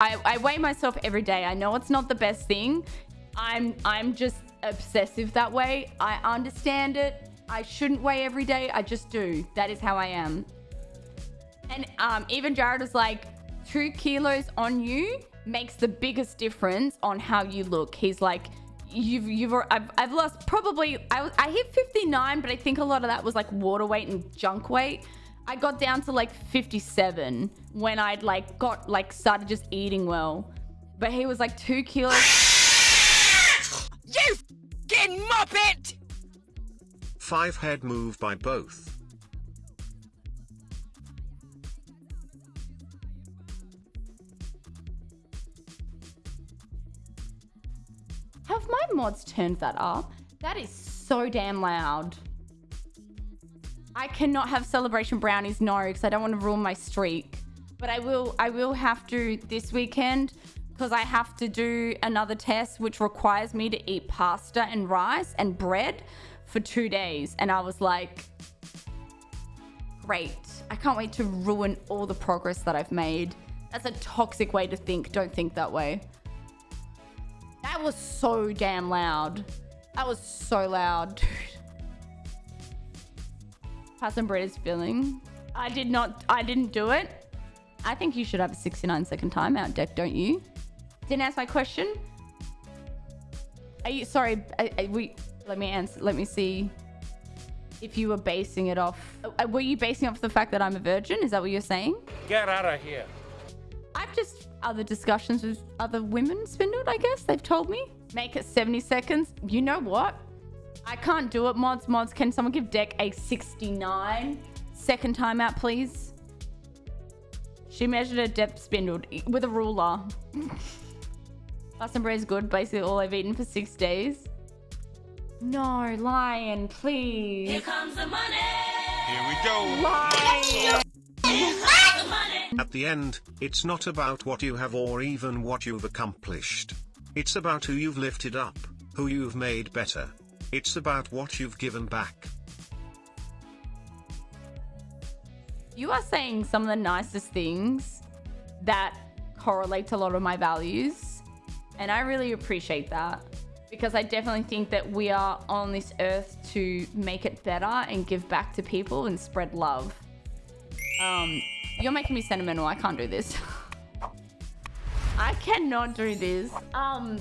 I, I weigh myself every day. I know it's not the best thing. I'm I'm just obsessive that way. I understand it. I shouldn't weigh every day. I just do. That is how I am. And um, even Jared was like, two kilos on you makes the biggest difference on how you look. He's like, you've you've I've, I've lost probably I, I hit 59 but i think a lot of that was like water weight and junk weight i got down to like 57 when i'd like got like started just eating well but he was like two kilos you fucking muppet five head move by both Have my mods turned that up? That is so damn loud. I cannot have celebration brownies, no, because I don't want to ruin my streak. But I will I will have to this weekend because I have to do another test which requires me to eat pasta and rice and bread for two days. And I was like, great. I can't wait to ruin all the progress that I've made. That's a toxic way to think. Don't think that way. That was so damn loud. That was so loud, dude. Pasta and bread is filling. I did not, I didn't do it. I think you should have a 69 second timeout, Deck, don't you? Didn't ask my question. Are you, sorry, I, I, we, let me answer, let me see if you were basing it off. Uh, were you basing off the fact that I'm a virgin? Is that what you're saying? Get out of here. I've just other discussions with other women spindled, I guess. They've told me. Make it 70 seconds. You know what? I can't do it, mods. Mods, can someone give Deck a 69 second timeout, please? She measured her depth spindled with a ruler. Pasta bread is good. Basically all I've eaten for six days. No, Lion, please. Here comes the money. Here we go. Lion. At the end, it's not about what you have or even what you've accomplished. It's about who you've lifted up, who you've made better. It's about what you've given back. You are saying some of the nicest things that correlate to a lot of my values. And I really appreciate that because I definitely think that we are on this earth to make it better and give back to people and spread love. Um, you're making me sentimental. I can't do this. I cannot do this. Um,